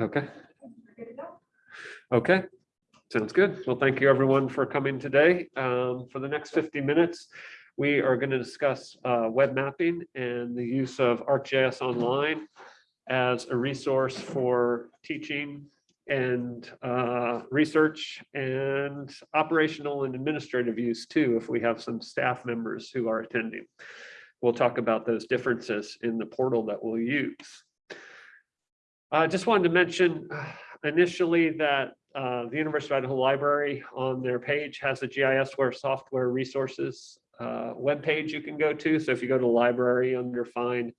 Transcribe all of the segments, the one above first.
Okay. Okay, sounds good. Well, thank you everyone for coming today. Um, for the next 50 minutes, we are going to discuss uh, web mapping and the use of ArcGIS Online as a resource for teaching and uh, research and operational and administrative use too, if we have some staff members who are attending. We'll talk about those differences in the portal that we'll use. I just wanted to mention uh, initially that uh, the University of Idaho Library on their page has a GISware software resources uh, webpage you can go to. So if you go to library under find,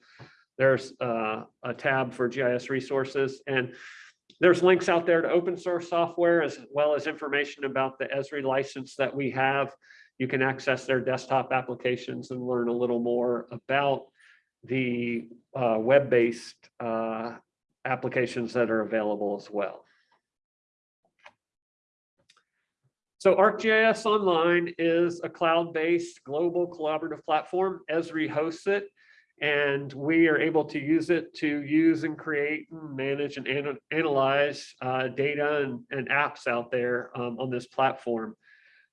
there's uh, a tab for GIS resources and there's links out there to open source software as well as information about the Esri license that we have. You can access their desktop applications and learn a little more about the uh, web-based uh, applications that are available as well. So ArcGIS Online is a cloud-based global collaborative platform. Esri hosts it, and we are able to use it to use and create and manage and ana analyze uh, data and, and, apps out there um, on this platform.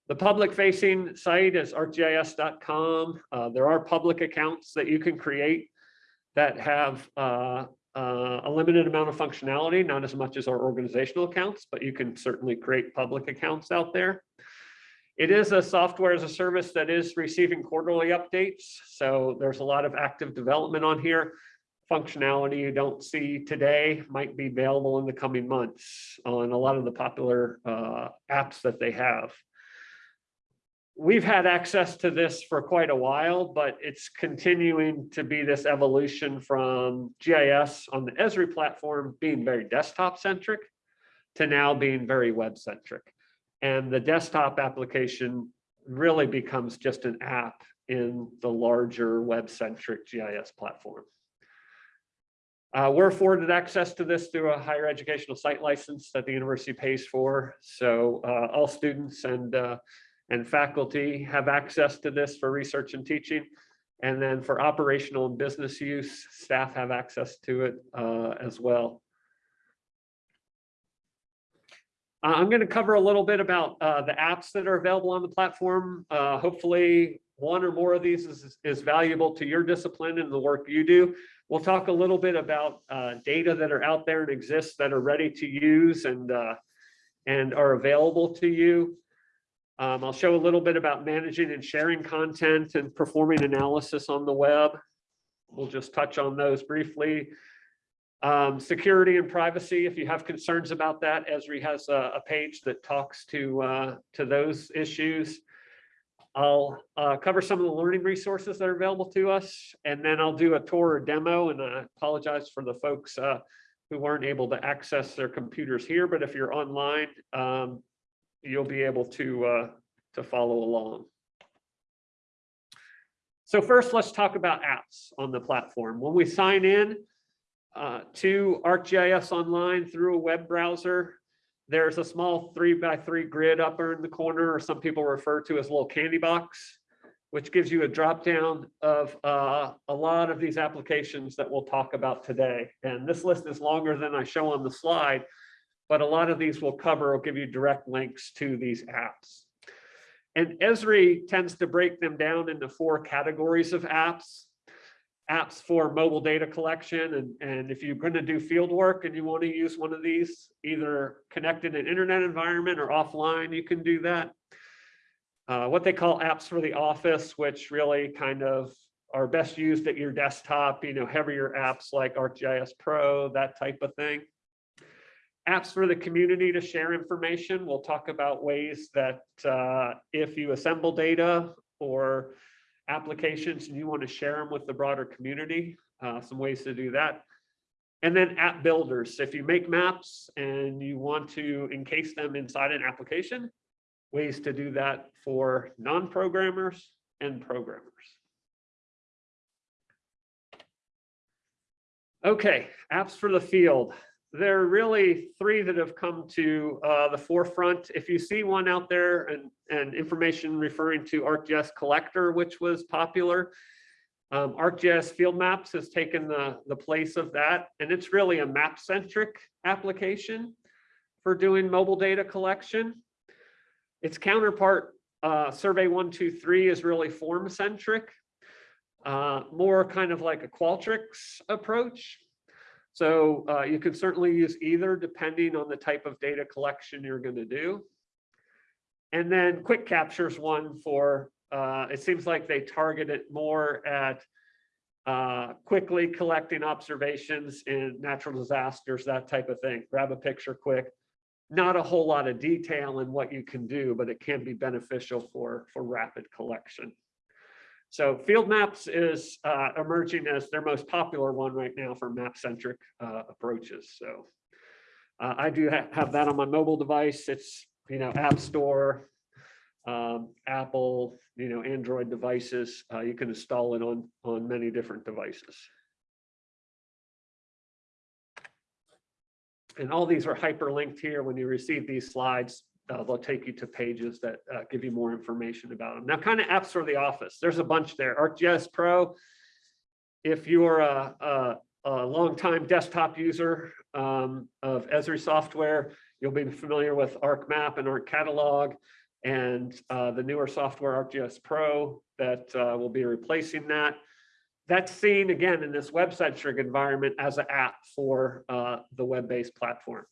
The public facing site is arcgis.com. Uh, there are public accounts that you can create that have uh, uh, a limited amount of functionality, not as much as our organizational accounts, but you can certainly create public accounts out there. It is a software as a service that is receiving quarterly updates. So there's a lot of active development on here. Functionality you don't see today might be available in the coming months on a lot of the popular uh, apps that they have we've had access to this for quite a while, but it's continuing to be this evolution from GIS on the Esri platform being very desktop centric to now being very web centric. And the desktop application really becomes just an app in the larger web centric GIS platform. Uh, we're afforded access to this through a higher educational site license that the university pays for. So uh, all students and uh, and faculty have access to this for research and teaching. And then for operational and business use, staff have access to it uh, as well. Uh, I'm going to cover a little bit about uh, the apps that are available on the platform. Uh, hopefully one or more of these is, is valuable to your discipline and the work you do. We'll talk a little bit about uh, data that are out there and exist that are ready to use and, and are available to you. Um, I'll show a little bit about managing and sharing content and performing analysis on the web. We'll just touch on those briefly. Um, security and privacy, if you have concerns about that, Esri has a, a page that talks to, uh, to those issues. I'll uh, cover some of the learning resources that are available to us, and then I'll do a tour or demo, and I apologize for the folks uh, who weren't able to access their computers here, but if you're online, um, you'll be able to, uh, to follow along. So first, let's talk about apps on the platform. When we sign in uh, to ArcGIS Online through a web browser, there's a small three by three grid up in the corner, or some people refer to as a little candy box, which gives you a drop down of uh, a lot of these applications that we'll talk about today. And this list is longer than I show on the slide, but a lot of these will cover will give you direct links to these apps. And Esri tends to break them down into four categories of apps. Apps for mobile data collection. And, and if you're going to do field work and you want to use one of these, either connected in internet environment or offline, you can do that. Uh, what they call apps for the office, which really kind of are best used at your desktop, you know, heavier apps like ArcGIS Pro, that type of thing apps for the community to share information. We'll talk about ways that uh, if you assemble data or applications and you want to share them with the broader community, uh, some ways to do that. And then app builders. If you make maps and you want to encase them inside an application, ways to do that for non-programmers and programmers. Okay, apps for the field there are really three that have come to uh, the forefront. If you see one out there and, and information referring to ArcGIS Collector, which was popular, Um, ArcGIS Field Maps has taken the, the place of that, and it's really a map-centric application for doing mobile data collection. Its counterpart, uh, Survey 123, is really form-centric, uh, more kind of like a Qualtrics approach. So uh, you can certainly use either depending on the type of data collection you're going to do. And then Quick Captures one for, uh, it seems like they target it more at uh, quickly collecting observations in natural disasters, that type of thing. Grab a picture quick. Not a whole lot of detail in what you can do, but it can be beneficial for, for rapid collection. So field maps is uh, emerging as their most popular one right now for map-centric uh, approaches. So uh, I do ha have that on my mobile device. It's, you know, App Store, um, Apple, you know, Android devices. Uh, you can install it on, on many different devices. And all these are hyperlinked here. When you receive these slides, uh, they'll take you to pages that uh, give you more information about them. Now, kind of apps for the office. There's a bunch there. ArcGIS Pro, if you're a, a, a longtime desktop user um, of Esri software, you'll be familiar with ArcMap and ArcCatalog and uh, the newer software ArcGIS Pro that uh, will be replacing that. That's seen again in this web-centric environment as an app for uh, the web-based platform.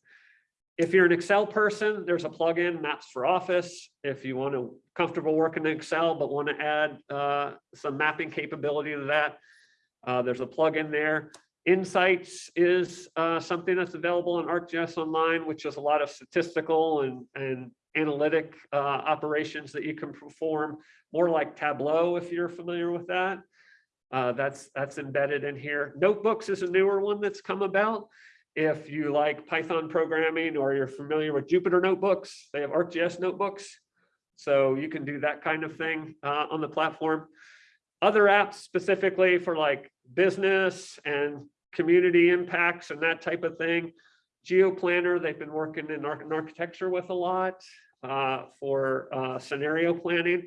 If you're an Excel person, there's a plugin, Maps for Office. If you want to comfortable working in Excel, but want to add uh, some mapping capability to that, uh, there's a plugin there. Insights is uh, something that's available on ArcGIS Online, which is a lot of statistical and, and analytic uh, operations that you can perform, more like Tableau, if you're familiar with that. Uh, that's, that's embedded in here. Notebooks is a newer one that's come about. If you like Python programming or you're familiar with Jupyter notebooks, they have ArcGIS notebooks. So you can do that kind of thing uh, on the platform. Other apps specifically for like business and community impacts and that type of thing. GeoPlanner, they've been working in, in architecture with a lot uh, for uh, scenario planning.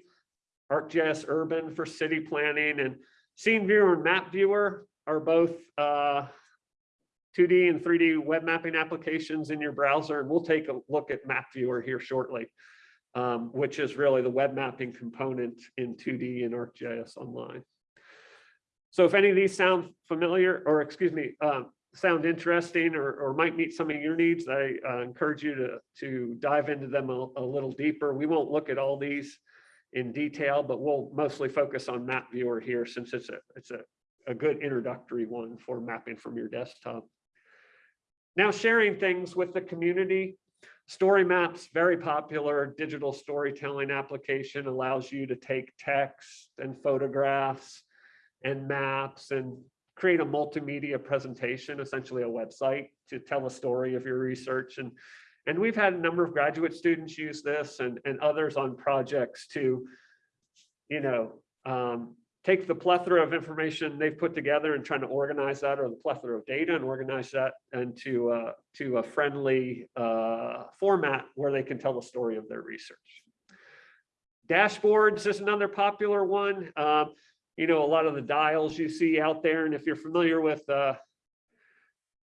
ArcGIS Urban for city planning and Scene Viewer and Map Viewer are both uh, 2D and 3D web mapping applications in your browser. And we'll take a look at Map Viewer here shortly, um, which is really the web mapping component in 2D and ArcGIS Online. So if any of these sound familiar, or excuse me, uh, sound interesting or, or might meet some of your needs, I uh, encourage you to, to dive into them a, a, little deeper. We won't look at all these in detail, but we'll mostly focus on Map Viewer here since it's a, it's a, a good introductory one for mapping from your desktop. Now sharing things with the community. Story Maps, very popular digital storytelling application, allows you to take text and photographs and maps and create a multimedia presentation, essentially a website to tell a story of your research. And, and we've had a number of graduate students use this and, and others on projects to, you know, um, take the plethora of information they've put together and trying to organize that or the plethora of data and organize that into uh, to a friendly uh, format where they can tell the story of their research. Dashboards is another popular one. Um, you know, a lot of the dials you see out there. And if you're familiar with uh,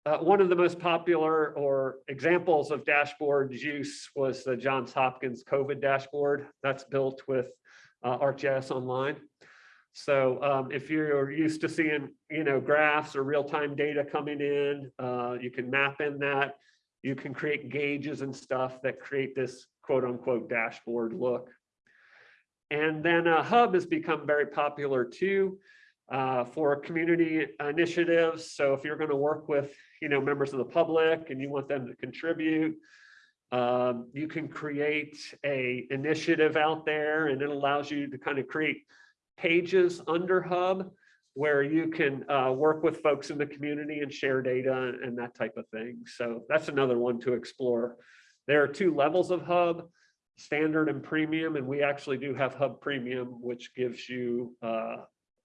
uh, one of the most popular or examples of dashboard use was the Johns Hopkins COVID dashboard that's built with uh, ArcGIS Online. So um, if you're used to seeing, you know, graphs or real-time data coming in, uh, you can map in that. You can create gauges and stuff that create this quote unquote dashboard look. And then a hub has become very popular too uh, for community initiatives. So if you're going to work with, you know, members of the public and you want them to contribute, um, you can create a initiative out there and it allows you to kind of create pages under Hub where you can uh, work with folks in the community and share data and that type of thing. So that's another one to explore. There are two levels of Hub, standard and premium, and we actually do have Hub Premium, which gives you uh,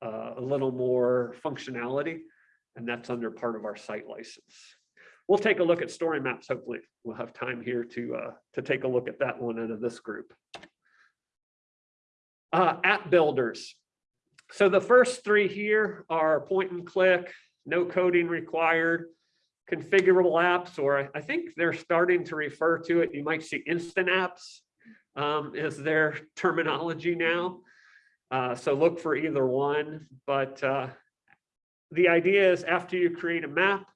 uh, a little more functionality, and that's under part of our site license. We'll take a look at story maps. Hopefully we'll have time here to, uh, to take a look at that one out of this group. Uh, app builders. So the first three here are point and click, no coding required, configurable apps, or I- think they're starting to refer to it, you might see instant apps um, is their terminology now. Uh, so look for either one, but uh, the idea is after you create a map,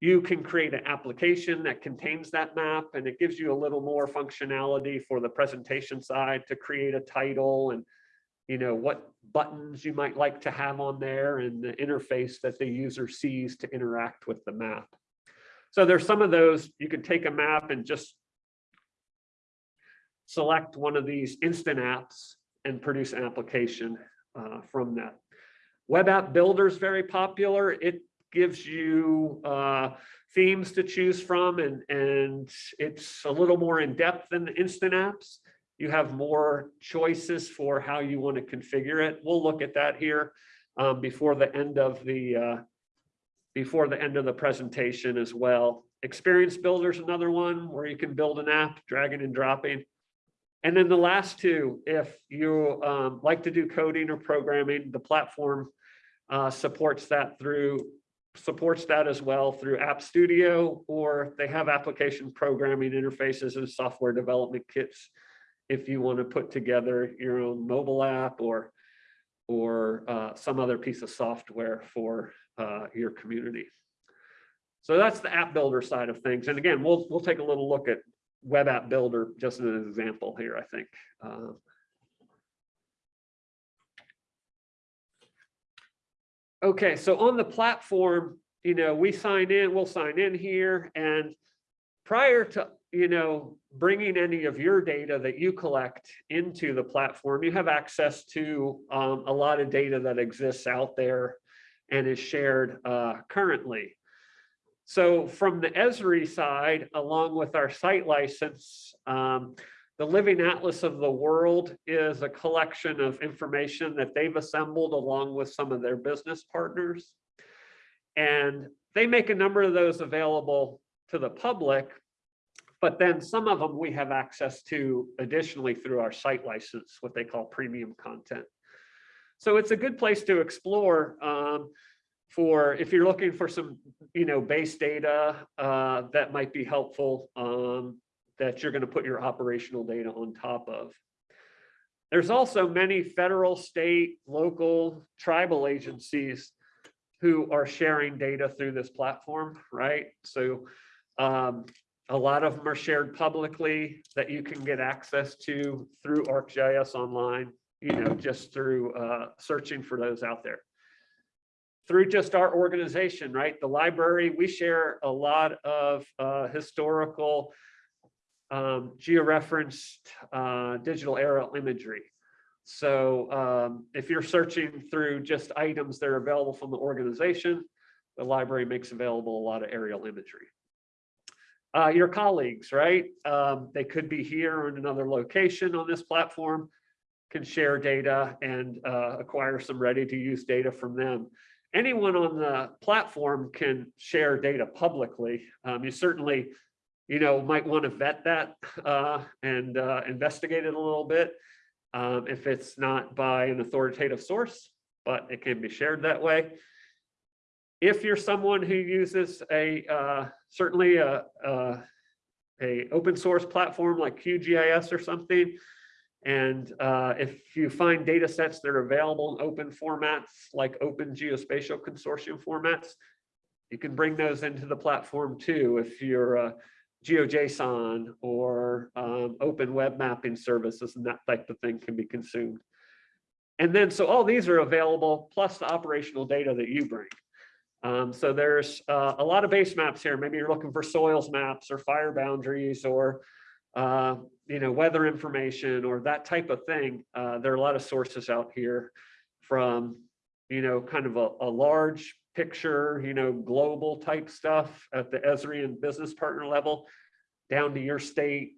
you can create an application that contains that map and it gives you a little more functionality for the presentation side to create a title and you know what buttons you might like to have on there and the interface that the user sees to interact with the map. So there's some of those, you can take a map and just select one of these instant apps and produce an application uh, from that. Web app builder is very popular. It gives you uh, themes to choose from and, and it's a little more in depth than the instant apps. You have more choices for how you want to configure it. We'll look at that here um, before the end of the uh, before the end of the presentation as well. Experience Builder is another one where you can build an app, dragging and dropping. And then the last two, if you um, like to do coding or programming, the platform uh, supports that through supports that as well through App Studio, or they have application programming interfaces and software development kits if you want to put together your own mobile app or or uh, some other piece of software for uh, your community. So that's the app builder side of things. And again, we'll we'll take a little look at web app builder just as an example here, I think. Uh, okay, so on the platform, you know, we sign in, we'll sign in here and prior to, you know, bringing any of your data that you collect into the platform, you have access to um, a lot of data that exists out there and is shared uh, currently. So from the Esri side, along with our site license, um, the Living Atlas of the World is a collection of information that they've assembled along with some of their business partners. And they make a number of those available to the public, but then some of them we have access to additionally through our site license, what they call premium content. So it's a good place to explore um, for if you're looking for some, you know, base data uh, that might be helpful um, that you're going to put your operational data on top of. There's also many federal, state, local, tribal agencies who are sharing data through this platform, right? So um, a lot of them are shared publicly that you can get access to through ArcGIS Online, you know, just through uh, searching for those out there through just our organization, right? The library, we share a lot of uh, historical um, georeferenced uh, digital aerial imagery. So um, if you're searching through just items that are available from the organization, the library makes available a lot of aerial imagery. Uh, your colleagues, right? Um, they could be here or in another location on this platform, can share data and uh, acquire some ready to use data from them anyone on the platform can share data publicly. Um, you certainly, you know, might want to vet that uh, and uh, investigate it a little bit um, if it's not by an authoritative source, but it can be shared that way. If you're someone who uses a uh, certainly a, a, a open source platform like QGIS or something, and uh, if you find data sets that are available in open formats, like open geospatial consortium formats, you can bring those into the platform too. If you're a GeoJSON or um, open web mapping services and that type of thing can be consumed. And then, so all these are available, plus the operational data that you bring. Um, so there's uh, a lot of base maps here. Maybe you're looking for soils maps or fire boundaries or uh, you know, weather information or that type of thing. Uh, there are a lot of sources out here from, you know, kind of a, a large picture, you know, global type stuff at the Esri and business partner level down to your state,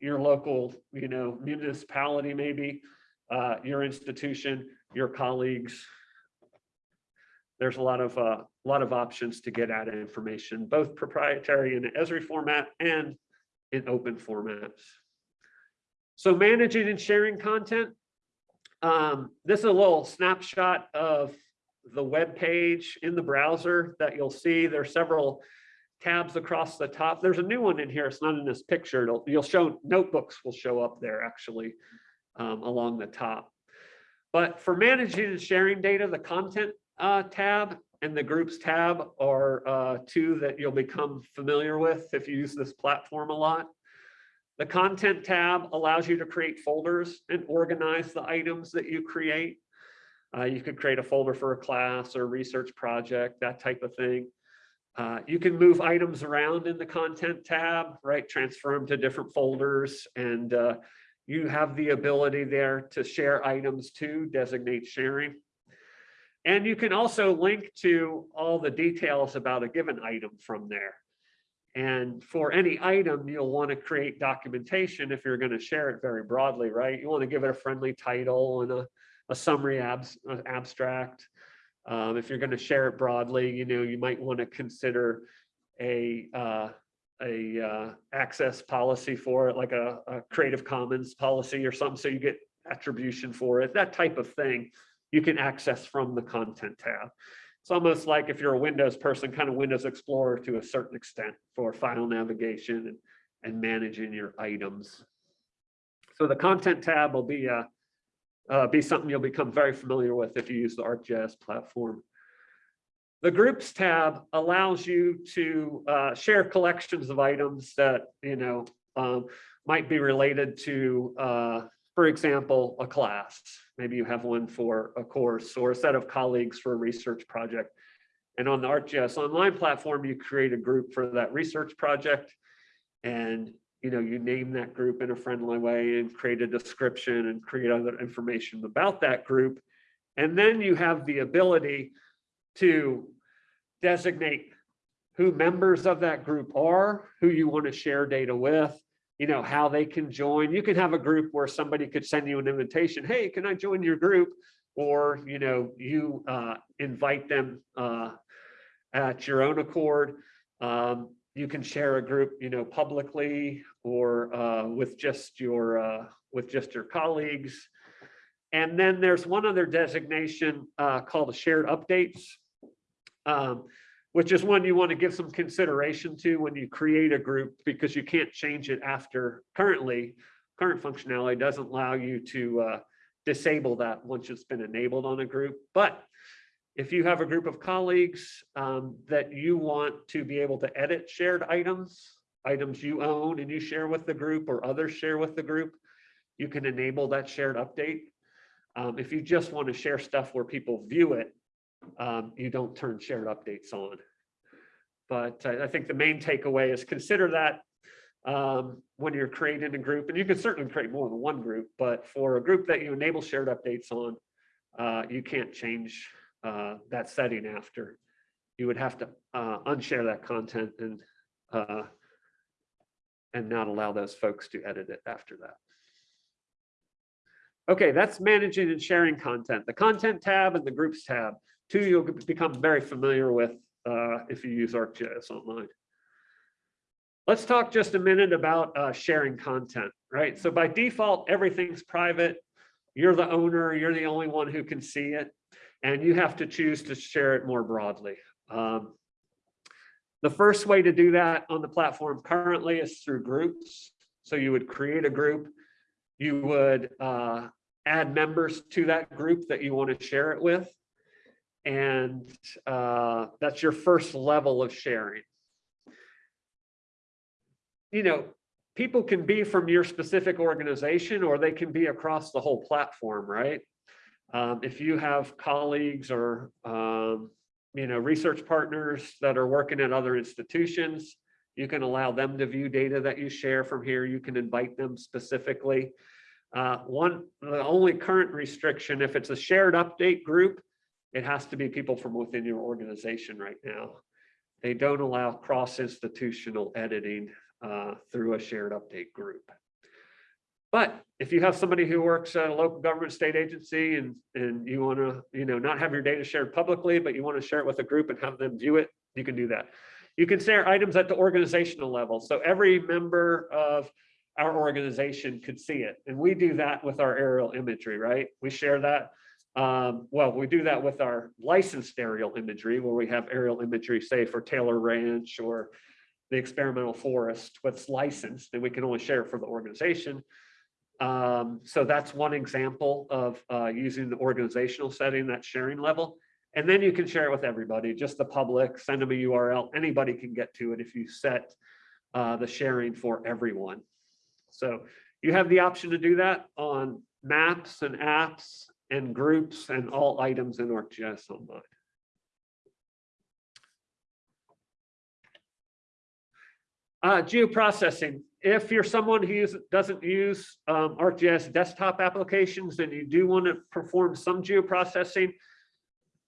your local, you know, municipality, maybe, uh, your institution, your colleagues. There's a lot of uh, a lot of options to get at information, both proprietary in the Esri format and in open formats. So managing and sharing content. um, this is a little snapshot of the web page in the browser that you'll see. There's several tabs across the top. There's a new one in here. It's not in this picture. It'll, you'll show notebooks will show up there actually um, along the top. But for managing and sharing data, the content uh, tab and the groups tab are uh, two that you'll become familiar with if you use this platform a lot. The content tab allows you to create folders and organize the items that you create. Uh, you could create a folder for a class or research project, that type of thing. Uh, you can move items around in the content tab, right? Transfer them to different folders and uh, you have the ability there to share items to designate sharing. And you can also link to all the details about a given item from there. And for any item, you'll want to create documentation if you're going to share it very broadly, right? You want to give it a friendly title and a, a summary abs, uh, abstract. Um, if you're going to share it broadly, you know, you might want to consider a uh, a uh, access policy for it, like a, a Creative Commons policy or something, so you get attribution for it, that type of thing you can access from the content tab. It's almost like if you're a Windows person, kind of Windows Explorer to a certain extent for file navigation and, and managing your items. So the content tab will be a, uh, be something you'll become very familiar with if you use the ArcGIS platform. The groups tab allows you to uh, share collections of items that, you know, um, might be related to, uh, for example, a class. Maybe you have one for a course or a set of colleagues for a research project. And on the ArcGIS Online platform, you create a group for that research project. And you know, you name that group in a friendly way and create a description and create other information about that group. And then you have the ability to designate who members of that group are, who you want to share data with, you know, how they can join. You can have a group where somebody could send you an invitation. Hey, can I join your group? Or, you know, you uh, invite them uh, at your own accord. Um, you can share a group, you know, publicly or uh, with just your uh, with just your colleagues. And then there's one other designation uh, called shared updates, um, which is one you want to give some consideration to when you create a group because you can't change it after currently current functionality doesn't allow you to uh, disable that once it's been enabled on a group. But if you have a group of colleagues um, that you want to be able to edit shared items, items you own and you share with the group or others share with the group, you can enable that shared update. Um, if you just want to share stuff where people view it, um, you don't turn shared updates on. But I, I think the main takeaway is consider that um, when you're creating a group, and you can certainly create more than one group, but for a group that you enable shared updates on, uh, you can't change uh, that setting after. You would have to uh, unshare that content and uh, and not allow those folks to edit it after that. Okay, that's managing and sharing content. The content tab and the groups tab, two you'll become very familiar with uh, if you use ArcGIS Online. Let's talk just a minute about uh, sharing content, right? So by default, everything's private. You're the owner, you're the only one who can see it, and you have to choose to share it more broadly. Um, the first way to do that on the platform currently is through groups. So you would create a group, you would uh, add members to that group that you want to share it with. And uh, that's your first level of sharing. You know, people can be from your specific organization or they can be across the whole platform, right? Um, if you have colleagues or um, you know, research partners that are working at other institutions. You can allow them to view data that you share from here. You can invite them specifically. Uh, one, the only current restriction, if it's a shared update group, it has to be people from within your organization right now. They don't allow cross-institutional editing uh, through a shared update group. But if you have somebody who works at a local government state agency and, and you want to, you know, not have your data shared publicly, but you want to share it with a group and have them view it, you can do that. You can share items at the organizational level. So every member of our organization could see it. And we do that with our aerial imagery, right? We share that. Um, well, we do that with our licensed aerial imagery where we have aerial imagery, say for Taylor Ranch or the experimental forest, what's licensed, and we can only share for the organization. Um, so that's one example of uh, using the organizational setting, that sharing level. And then you can share it with everybody, just the public, send them a URL, anybody can get to it if you set uh, the sharing for everyone. So you have the option to do that on maps and apps and groups and all items in ArcGIS Online. Uh, geoprocessing. If you're someone who use, doesn't use um, ArcGIS desktop applications and you do want to perform some geoprocessing,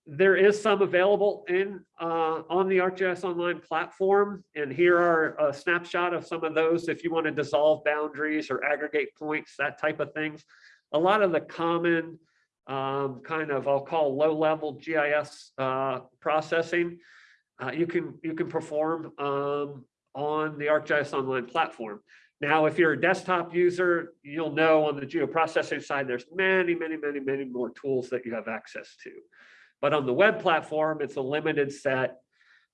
there is some available in uh, on the ArcGIS Online platform. And here are a snapshot of some of those if you want to dissolve boundaries or aggregate points, that type of things. A lot of the common um, kind of, I'll call low level GIS uh, processing, uh, you can you can perform um, on the ArcGIS Online platform. Now, if you're a desktop user, you'll know on the geoprocessing side, there's many, many, many, many more tools that you have access to. But on the web platform, it's a limited set.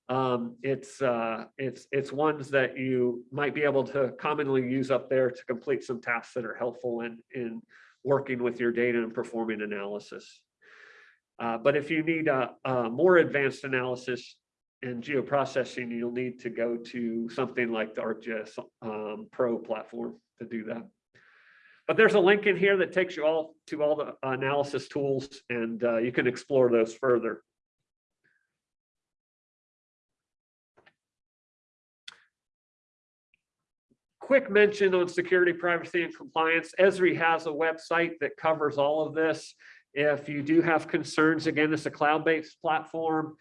Um, it's uh, it's it's ones that you might be able to commonly use up there to complete some tasks that are helpful in in working with your data and performing analysis. Uh, but if you need a, a more advanced analysis and geoprocessing, you'll need to go to something like the ArcGIS um, Pro platform to do that. But there's a link in here that takes you all to all the analysis tools and uh, you can explore those further. Quick mention on security, privacy, and compliance. Esri has a website that covers all of this. If you do have concerns, again, it's a cloud-based platform.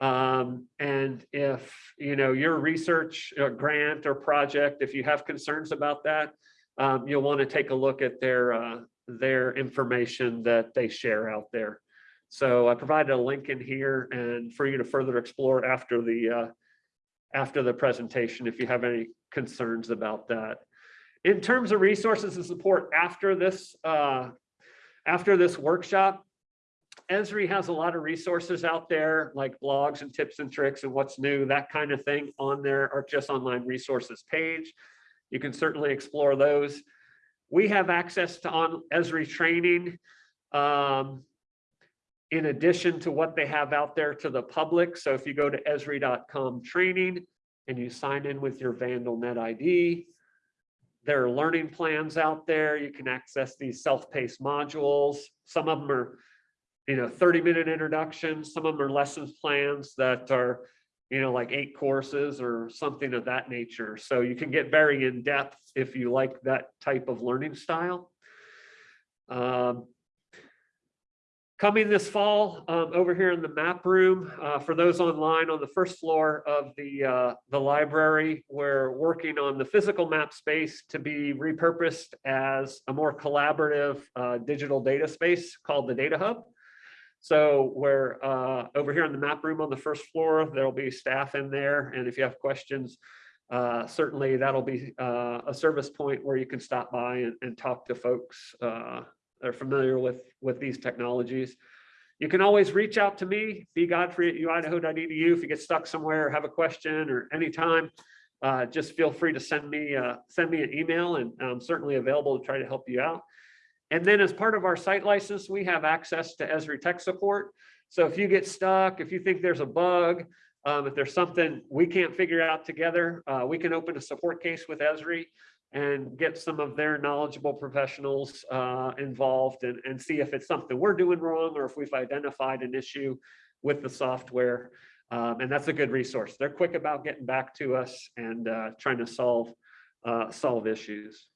Um, and if you know your research uh, grant or project, if you have concerns about that, um, you'll want to take a look at their uh, their information that they share out there. So I provided a link in here and for you to further explore after the uh, after the presentation if you have any concerns about that. In terms of resources and support after this uh, after this workshop, Esri has a lot of resources out there like blogs and tips and tricks and what's new, that kind of thing on their ArcGIS Online resources page. You can certainly explore those. We have access to on Esri training um, in addition to what they have out there to the public. So if you go to esri.com training and you sign in with your VandalNet ID, there are learning plans out there. You can access these self-paced modules. Some of them are you know, 30 minute introductions. Some of them are lessons plans that are, you know, like eight courses or something of that nature. So you can get very in depth if you like that type of learning style. Um, coming this fall um, over here in the map room uh, for those online on the first floor of the uh, the library we're working on the physical map space to be repurposed as a more collaborative uh, digital data space called the data hub so we're uh, over here in the map room on the first floor, there'll be staff in there. And if you have questions, uh, certainly that'll be uh, a service point where you can stop by and, and talk to folks uh, are familiar with, with these technologies. You can always reach out to me, bgodfrey at uidaho.edu if you get stuck somewhere have a question or anytime. Uh, just feel free to send me uh, send me an email and I'm certainly available to try to help you out. And then as part of our site license, we have access to Esri tech support. So if you get stuck, if you think there's a bug, um, if there's something we can't figure out together, uh, we can open a support case with Esri and get some of their knowledgeable professionals uh, involved and, and see if it's something we're doing wrong or if we've identified an issue with the software. Um, and that's a good resource. They're quick about getting back to us and uh, trying to solve uh, solve issues.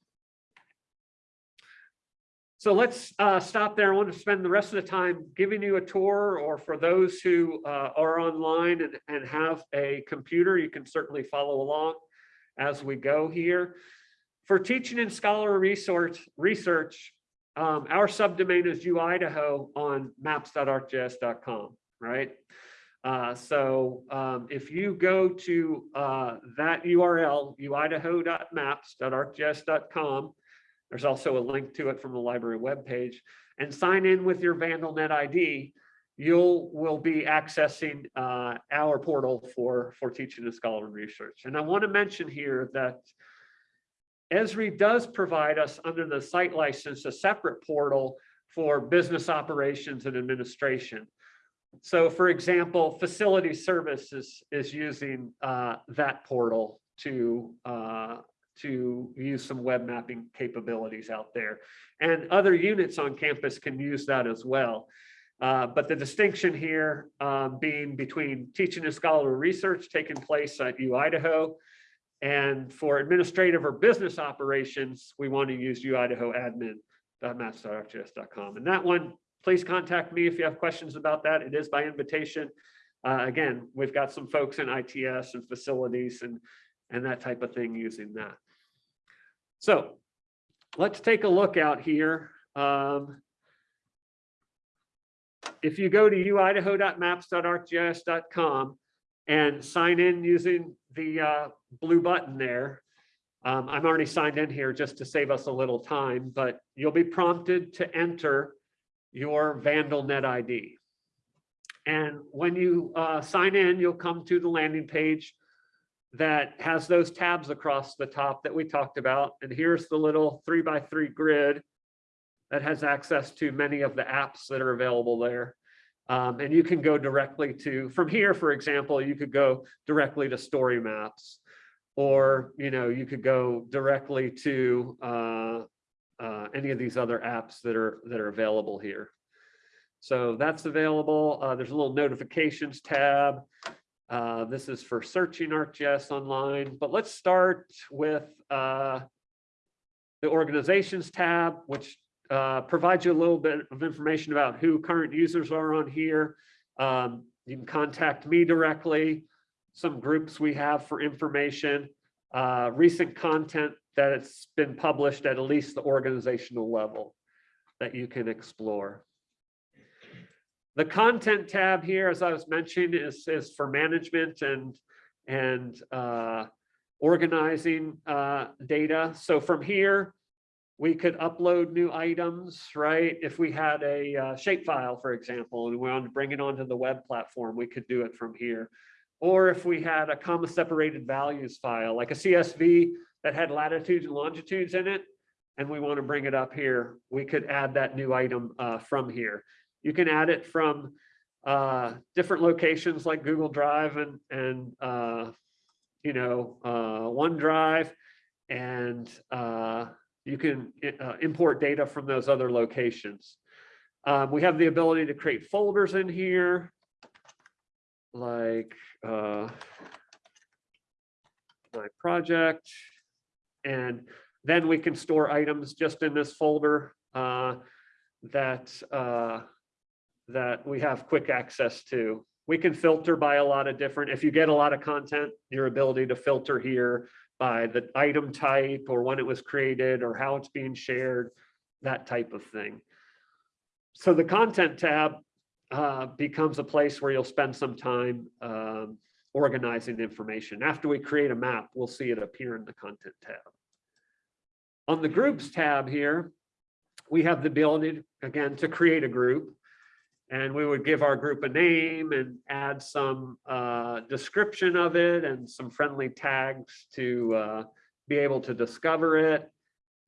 So let's uh, stop there. I want to spend the rest of the time giving you a tour or for those who uh, are online and, and have a computer, you can certainly follow along as we go here. For teaching and scholar resource research, um, our subdomain is uidaho on maps.arcgis.com, right? Uh, so um, if you go to uh, that URL, uidaho.maps.arcgis.com, there's also a link to it from the library webpage, and sign in with your VandalNet ID, you'll will be accessing uh, our portal for for teaching and scholarly research. And I want to mention here that Esri does provide us under the site license a separate portal for business operations and administration. So for example, facility services is using uh, that portal to uh, to use some web mapping capabilities out there. And other units on campus can use that as well. Uh, but the distinction here um, being between teaching and scholarly research taking place at UIdaho and for administrative or business operations, we want to use UIdaho admin.maps.arcgis.com. And that one, please contact me if you have questions about that. It is by invitation. Uh, again, we've got some folks in ITS and facilities and, and that type of thing using that. So let's take a look out here. Um, if you go to uidaho.maps.arcgis.com and sign in using the uh, blue button there, um, I'm already signed in here just to save us a little time, but you'll be prompted to enter your VandalNet ID. And when you uh, sign in, you'll come to the landing page that has those tabs across the top that we talked about. And here's the little three by three grid that has access to many of the apps that are available there. Um, and you can go directly to, from here, for example, you could go directly to story maps, or, you know, you could go directly to uh, uh, any of these other apps that are, that are available here. So that's available. Uh, there's a little notifications tab. Uh, this is for searching ArcGIS online, but let's start with uh, the organizations tab, which uh, you a little bit of information about who current users are on here. Um, you can contact me directly, some groups we have for information, uh, recent content that it's been published at at least the organizational level that you can explore. The content tab here, as I was mentioning, is, is for management and, and uh, organizing uh, data. So from here, we could upload new items, right? If we had a uh, shapefile, for example, and we wanted to bring it onto the web platform, we could do it from here. Or if we had a comma separated values file, like a CSV that had latitudes and longitudes in it, and we want to bring it up here, we could add that new item uh, from here. You can add it from uh, different locations like Google Drive and, and uh, you know, uh, OneDrive, and uh, you can uh, import data from those other locations. Um, we have the ability to create folders in here, like uh, my project, and then we can store items just in this folder uh, that uh, that we have quick access to. We can filter by a lot of different, if you get a lot of content, your ability to filter here by the item type or when it was created or how it's being shared, that type of thing. So the content tab uh, becomes a place where you'll spend some time um, organizing information. After we create a map, we'll see it appear in the content tab. On the groups tab here, we have the ability, again, to create a group. And we would give our group a name and add some uh, description of it and some friendly tags to uh, be able to discover it.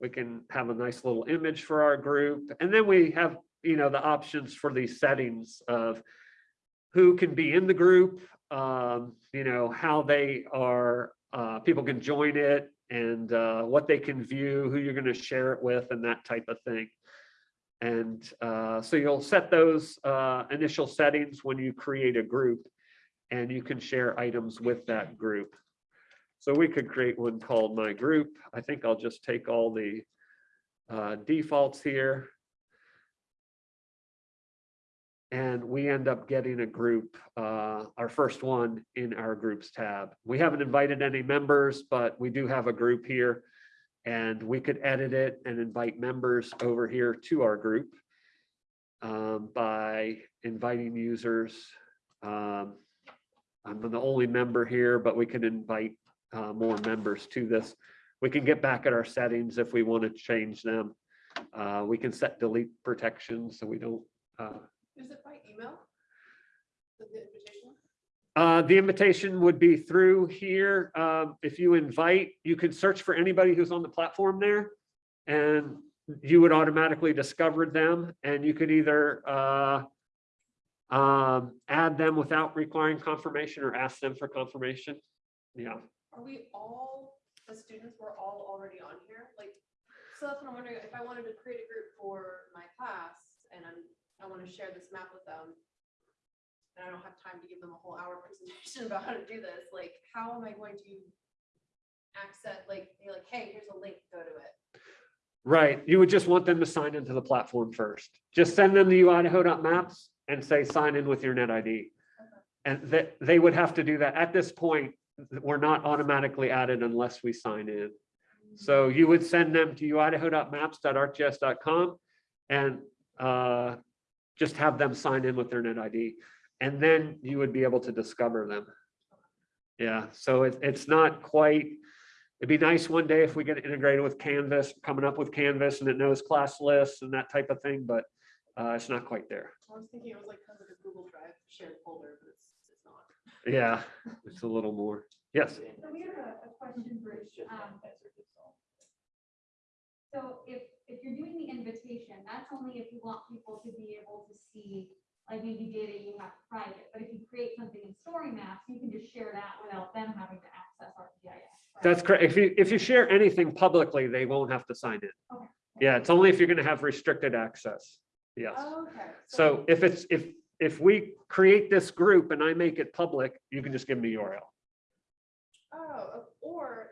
We can have a nice little image for our group. And then we have, you know, the options for these settings of who can be in the group, um, you know, how they are, uh, people can join it and uh, what they can view, who you're going to share it with and that type of thing. And uh, so you'll set those uh, initial settings when you create a group and you can share items with that group. So we could create one called my group. I think I'll just take all the uh, defaults here. And we end up getting a group, uh, our first one in our groups tab. We haven't invited any members, but we do have a group here. And we could edit it and invite members over here to our group um, by inviting users. Um, I'm the only member here, but we can invite uh, more members to this. We can get back at our settings if we want to change them. Uh, we can set delete protection so we don't. uh, Is it by email? The the invitation? Uh, the invitation would be through here. Um, if you invite, you can search for anybody who's on the platform there. And you would automatically discover them and you could either, uh, um, add them without requiring confirmation or ask them for confirmation. Yeah, Are we all, the students, we're all already on here? Like, so that's what I'm wondering, if I wanted to create a group for my class and I'm, I want to share this map with them. And I don't have time to give them a whole hour presentation about how to do this, like, how am I going to access, like, be like, hey, here's a link, go to it. right. You would just want them to sign into the platform first. Just send them the uidaho.maps and say, sign in with your net ID. And that they would have to do that. At this point, we're not automatically added unless we sign in. So you would send them to uidaho.maps.arcgis.com and uh, just have them sign in with their net ID. And then you would be able to discover them. Yeah, so it, it's not quite, it'd be nice one day if we get integrated with Canvas, coming up with Canvas and it knows class lists and that type of thing, but uh, it's not quite there. I was thinking it was like kind of a Google Drive shared folder, but it's, it's not. Yeah, it's a little more. Yes, So we have a, a question for, um, so if, if you're doing the invitation, that's only if you want people to be able to see, like maybe data you have private, but if you create something in story maps, you can just share that without them having to access ArcGIS. right? that's correct. If you, if you share anything publicly, they won't have to sign in. Okay. Yeah, it's only if you're gonna have restricted access. Yes. Okay. So if it's, if, if we create this group and I make it public, you can just give me the URL. Oh, or,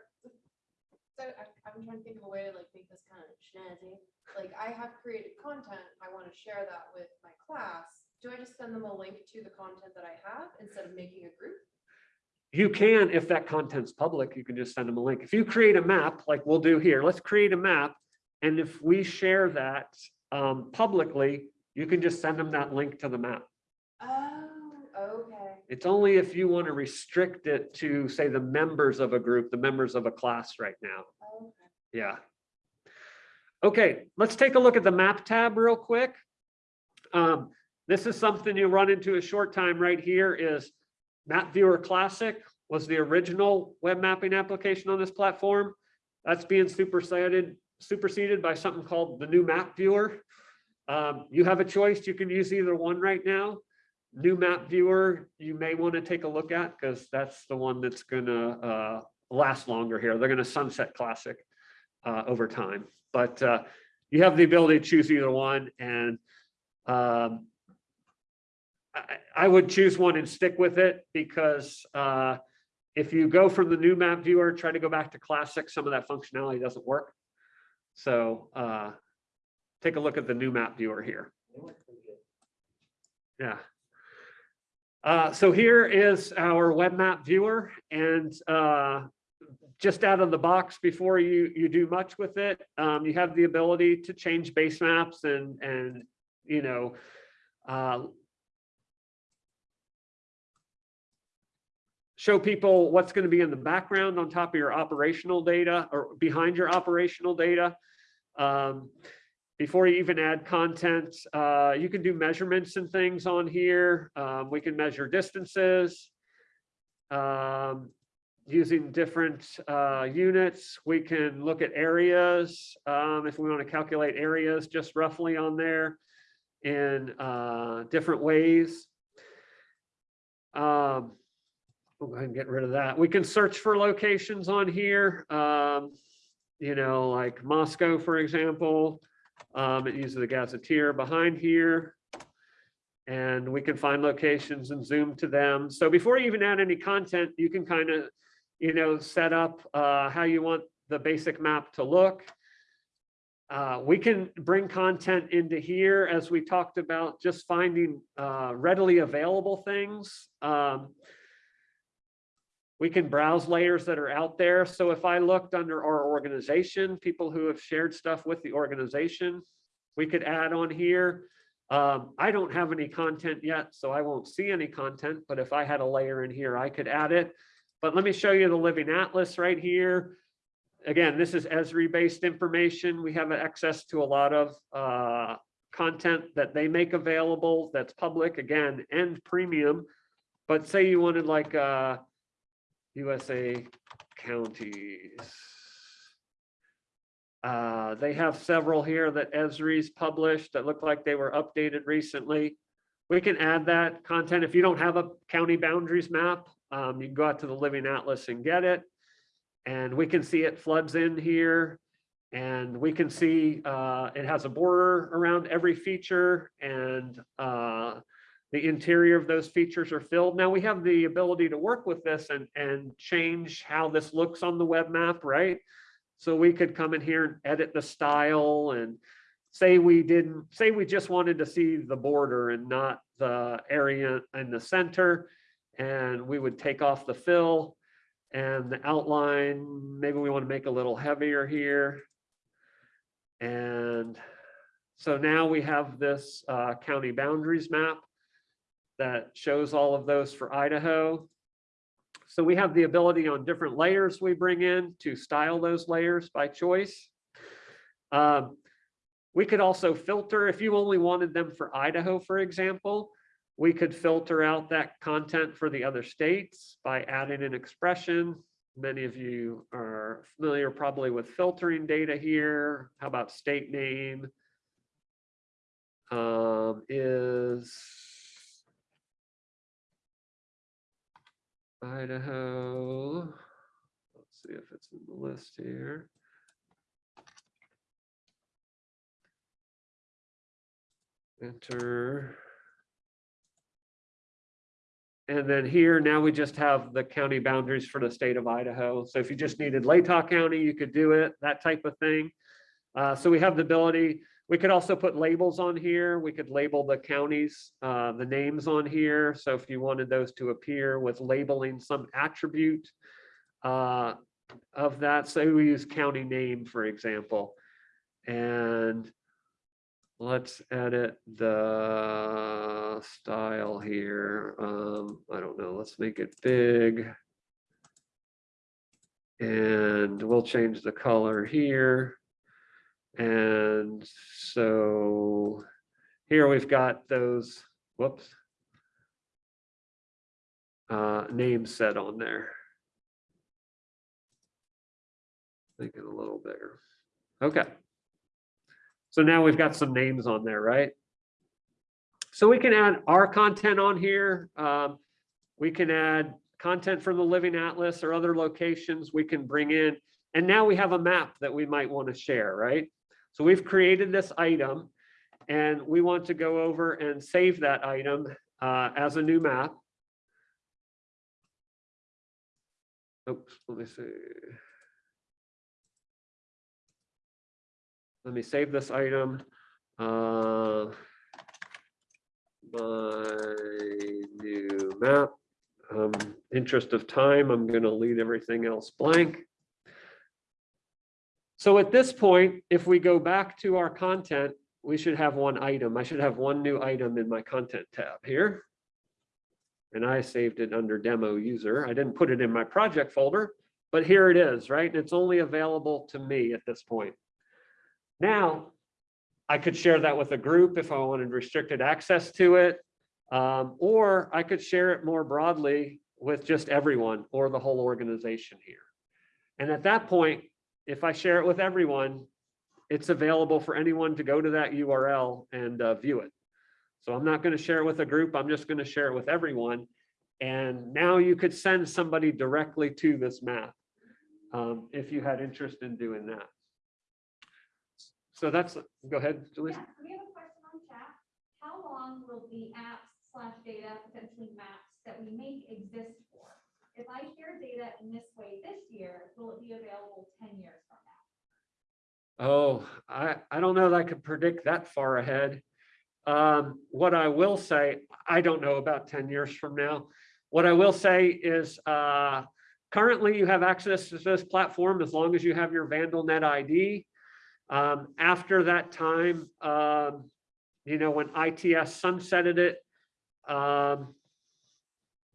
so I, I'm trying to think of a way to like make this kind of snazzy. Like I have created content, I want to share that with my class. Do I just send them a link to the content that I have instead of making a group? You can, if that content's public, you can just send them a link. If you create a map, like we'll do here, let's create a map. And if we share that um, publicly, you can just send them that link to the map. Oh, okay. It's only if you want to restrict it to, say, the members of a group, the members of a class right now. Okay. Yeah. Okay, let's take a look at the map tab real quick. Um, this is something you run into a short time right here is Map Viewer Classic was the original web mapping application on this platform. That's being superseded, superseded by something called the new Map Viewer. Um, you have a choice. You can use either one right now. New Map Viewer, you may want to take a look at because that's the one that's gonna uh, last longer here. They're gonna sunset Classic uh, over time. But uh, you have the ability to choose either one and um, I, would choose one and stick with it because uh, if you go from the new map viewer, try to go back to classic, some of that functionality doesn't work. So uh, take a look at the new map viewer here. Yeah. Uh, so here is our web map viewer and uh, just out of the box before you you do much with it um, you have the ability to change base maps and and you know show people what's going to be in the background on top of your operational data or behind your operational data um, before you even add content uh, you can do measurements and things on here um, we can measure distances um, using different uh, units. We can look at areas, um, if we want to calculate areas just roughly on there in uh, different ways. Um, We'll go ahead and get rid of that. We can search for locations on here. um, You know, like Moscow, for example. Um, It uses the gazetteer behind here. And we can find locations and zoom to them. So before you even add any content, you can kind of you know, set up uh, how you want the basic map to look. Uh, we can bring content into here as we talked about, just finding uh, readily available things. Um, we can browse layers that are out there. So if I looked under our organization, people who have shared stuff with the organization, we could add on here. Um, I don't have any content yet, so I won't see any content, but if I had a layer in here, I could add it. But let me show you the Living Atlas right here. Again, this is Esri-based information. We have access to a lot of uh, content that they make available that's public, again, and premium. But say you wanted like uh, USA counties. Uh, they have several here that Esri's published that look like they were updated recently. We can add that content. If you don't have a county boundaries map, um, you can go out to the Living Atlas and get it. And we can see it floods in here. And we can see uh, it has a border around every feature and uh, the interior of those features are filled. Now we have the ability to work with this and, and change how this looks on the web map, right? So we could come in here and edit the style and say we didn't, say we just wanted to see the border and not the area in the center. And we would take off the fill and the outline, maybe we want to make a little heavier here. And so now we have this uh, county boundaries map that shows all of those for Idaho. So we have the ability on different layers we bring in to style those layers by choice. Um, we could also filter, if you only wanted them for Idaho, for example, we could filter out that content for the other states by adding an expression. Many of you are familiar probably with filtering data here. How about state name? Um, is Idaho. Let's see if it's in the list here. Enter. And then here, now we just have the county boundaries for the state of Idaho. So if you just needed Latah County, you could do it, that type of thing. Uh, so we have the ability, we could also put labels on here. We could label the counties, uh, the names on here. So if you wanted those to appear with labeling some attribute uh, of that, say we use county name, for example. And let's edit the style here. Um, I don't know, let's make it big. And we'll change the color here. And so here we've got those, whoops. Uh, names set on there. Make it a little bigger. Okay. So now we've got some names on there, right? So we can add our content on here. Um, we can add content from the Living Atlas or other locations we can bring in. And now we have a map that we might want to share, right? So we've created this item and we want to go over and save that item uh, as a new map. Oops, let me see. Let me save this item. Uh, my new map. Um, interest of time, I'm going to leave everything else blank. So at this point, if we go back to our content, we should have one item. I should have one new item in my content tab here. And I saved it under demo user. I didn't put it in my project folder, but here it is, right? It's only available to me at this point. Now, I could share that with a group if I wanted restricted access to it. Um, or I could share it more broadly with just everyone or the whole organization here. And at that point, if I share it with everyone, it's available for anyone to go to that URL and uh, view it. So I'm not going to share it with a group. I'm just going to share it with everyone. And now you could send somebody directly to this map um, if you had interest in doing that. So that's, go ahead, Julie. Yeah, we have a question on chat. How long will the apps slash data, potentially maps that we make exist? If I share data in this way this year, will it be available ten years from now? Oh, I, I don't know that I could predict that far ahead. Um, what I will say, I don't know about ten years from now. What I will say is, uh, currently you have access to this platform as long as you have your VandalNet ID. Um, after that time, um, you know, when ITS sunsetted it, um,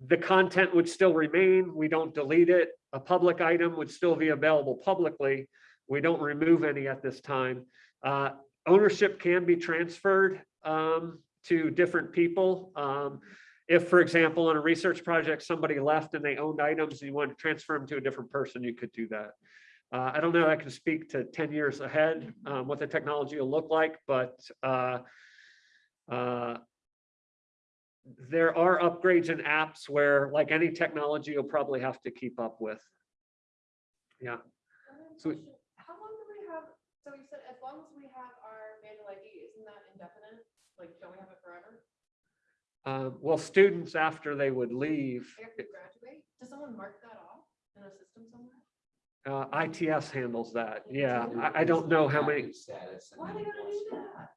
the content would still remain. We don't delete it. A public item would still be available publicly. We don't remove any at this time. Uh, ownership can be transferred um, to different people. Um, if, for example, on a research project, somebody left and they owned items, and you want to transfer them to a different person, you could do that. Uh, I don't know, I can speak to ten years ahead, um, what the technology will look like, but uh, uh, there are upgrades and apps where, like any technology, you'll probably have to keep up with. Yeah. So we- How long do we have, so you said as long as we have our manual ID, isn't that indefinite? Like, don't we have it forever? Um, well, students after they would leave, After we graduate? Does someone mark that off in a system somewhere? uh, ITS handles that. Yeah, I, I don't know how many, Status. Why then they gotta do that?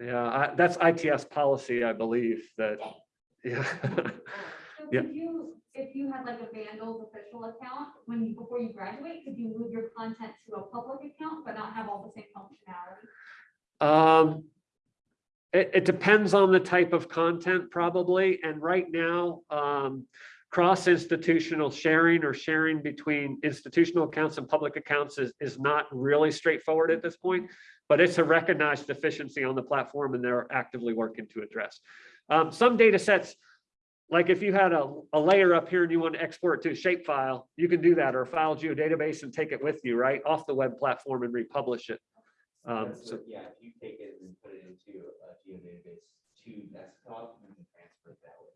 Yeah, I- that's ITS policy, I believe, that, yeah. So Yeah. could you, if you had like a Vandals official account, when you, before you graduate, could you move your content to a public account, but not have all the same functionality? Um, it, it depends on the type of content probably, and right now, um, cross-institutional sharing or sharing between institutional accounts and public accounts is, is not really straightforward at this point, but it's a recognized deficiency on the platform and they're actively working to address. Um, some data sets, like if you had a, a layer up here and you want to export to a shapefile, you can do that, or a file geodatabase and take it with you, right, off the web platform and republish it. Um, so, Yeah, if you take it and put it into a geodatabase to desktop, you can transfer it that way.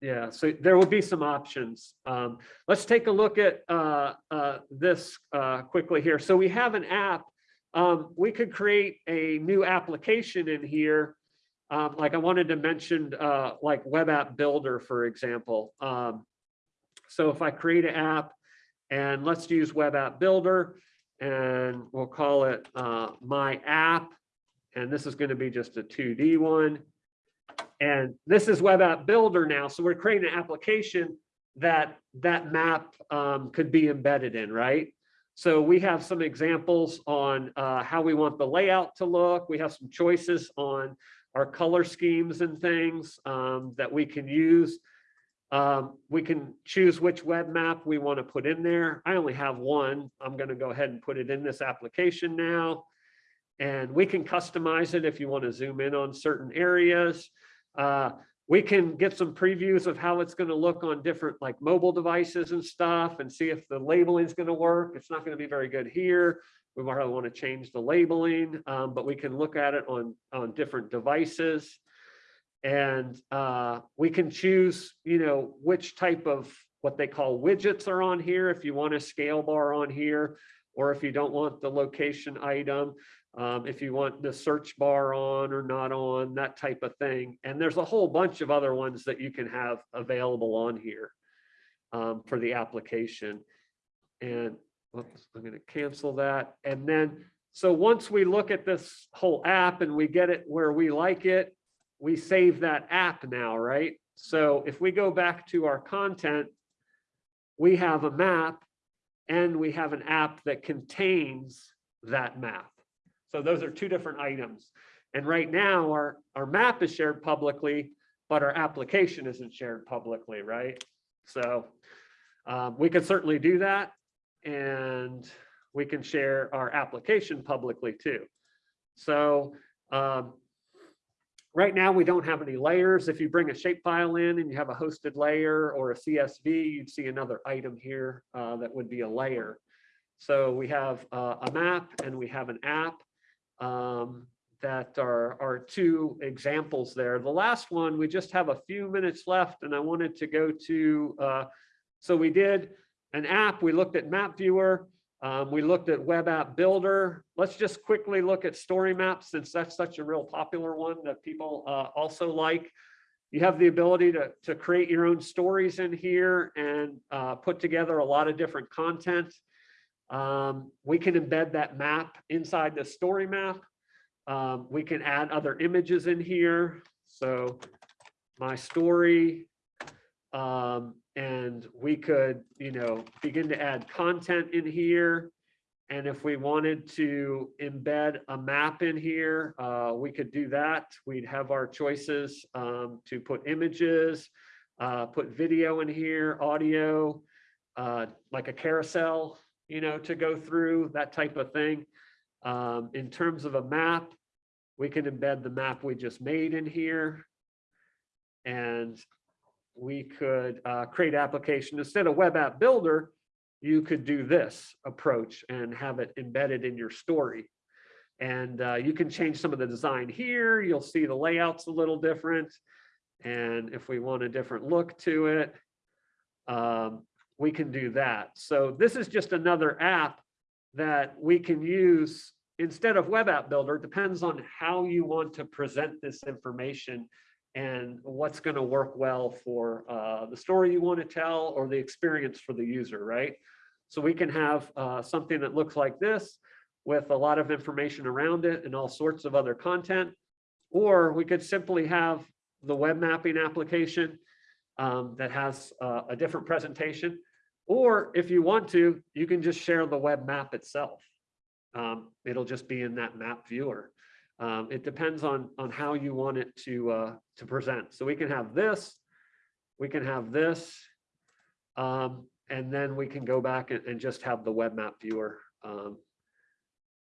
Yeah, so there will be some options. Um, let's take a look at, uh, uh, this, uh, quickly here. So we have an app. Um, we could create a new application in here. Um, like I wanted to mention, uh, like web app builder, for example. Um, so if I create an app and let's use web app builder and we'll call it, uh, my app. And this is going to be just a 2D one. And this is web app builder now. So we're creating an application that that map um, could be embedded in, right? So we have some examples on uh, how we want the layout to look. We have some choices on our color schemes and things um, that we can use. Um, we can choose which web map we want to put in there. I only have one. I'm going to go ahead and put it in this application now. And we can customize it if you want to zoom in on certain areas. Uh, we can get some previews of how it's going to look on different like mobile devices and stuff and see if the labeling is going to work. It's not going to be very good here. We might want to change the labeling, um, but we can look at it on, on different devices. And uh, we can choose, you know, which type of what they call widgets are on here. If you want a scale bar on here, or if you don't want the location item, um, if you want the search bar on or not on, that type of thing. And there's a whole bunch of other ones that you can have available on here um, for the application. And whoops, I'm going to cancel that. And then, so once we look at this whole app and we get it where we like it, we save that app now, right? So if we go back to our content, we have a map and we have an app that contains that map. So those are two different items. And right now, our, our map is shared publicly, but our application isn't shared publicly, right? So um, we can certainly do that. And we can share our application publicly too. So um, right now, we don't have any layers. If you bring a shapefile in and you have a hosted layer or a CSV, you'd see another item here uh, that would be a layer. So we have uh, a map and we have an app um, that are, are two examples there. The last one, we just have a few minutes left and I wanted to go to, uh, so we did an app, we looked at map viewer, um, we looked at web app builder. Let's just quickly look at story maps since that's such a real popular one that people uh, also like. You have the ability to, to create your own stories in here and uh, put together a lot of different content. Um, we can embed that map inside the story map. Um, we can add other images in here. So my story. Um, and we could, you know, begin to add content in here And if we wanted to embed a map in here, uh, we could do that. We'd have our choices um, to put images, uh, put video in here, audio, uh, like a carousel, you know, to go through, that type of thing. Um, in terms of a map, we can embed the map we just made in here. And we could uh, create application instead of web app builder, you could do this approach and have it embedded in your story. And uh, you can change some of the design here. You'll see the layouts a little different. And if we want a different look to it, um, we can do that. So this is just another app that we can use instead of web app builder. It Depends on how you want to present this information and what's going to work well for uh, the story you want to tell or the experience for the user, right? So we can have uh, something that looks like this with a lot of information around it and all sorts of other content. Or we could simply have the web mapping application um, that has uh, a different presentation. Or if you want to, you can just share the web map itself. Um, it'll just be in that map viewer. Um, it depends on, on how you want it to, uh, to present. So we can have this, we can have this, um, and then we can go back and, and just have the web map viewer, um,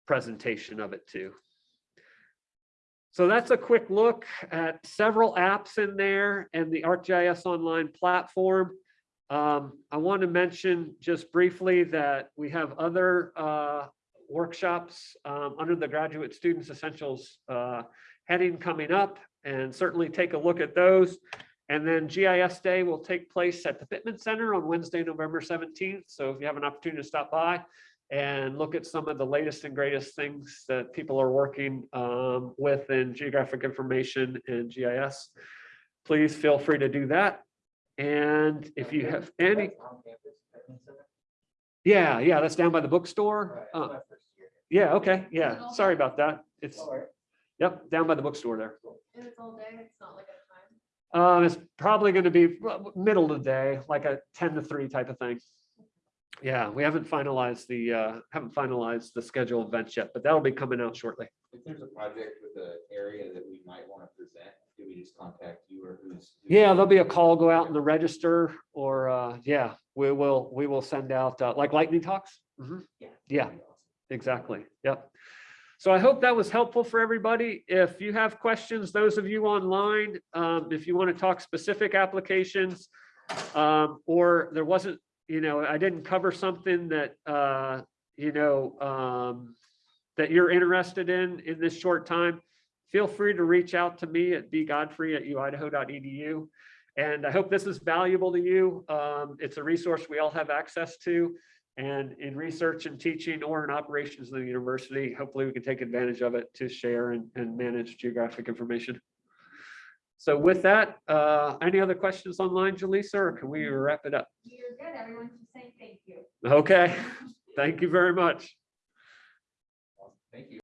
presentation of it too. So that's a quick look at several apps in there and the ArcGIS Online platform. Um, I want to mention just briefly that we have other uh, workshops um, under the Graduate Students Essentials uh, heading coming up and certainly take a look at those. And then GIS Day will take place at the Pitman Center on Wednesday, November 17th. So if you have an opportunity to stop by and look at some of the latest and greatest things that people are working um, with in geographic information and GIS, please feel free to do that. And if you have any, That's on campus, Pitman Center? yeah, yeah, that's down by the bookstore. Uh, that's my first year. Yeah, okay, yeah, sorry about that. It's, yep, down by the bookstore there. And it's all day, it's not like a time. Um, it's probably gonna be middle of the day, like a ten to three type of thing. Yeah, we haven't finalized the, uh, haven't finalized the schedule of events yet, but that'll be coming out shortly. If there's a project with an area that we might want to present, do we just contact you or who's? Yeah, there'll be a call go out in the register or, uh, yeah, we will, we will send out, uh, like lightning talks. Mhm. Yeah. Yeah. Exactly, yep. So I hope that was helpful for everybody. If you have questions, those of you online, um, if you want to talk specific applications, um, or there wasn't, you know, I didn't cover something that, uh, you know, um, that you're interested in, in this short time, feel free to reach out to me at bgodfrey@uidaho.edu. And I hope this is valuable to you. Um, it's a resource we all have access to. And in research and teaching or in operations of the university, hopefully we can take advantage of it to share and, and manage geographic information. So with that, uh, any other questions online, Jaleesa, or can we wrap it up? You're good. Everyone should say thank you. Okay, thank you very much. Awesome. Thank you.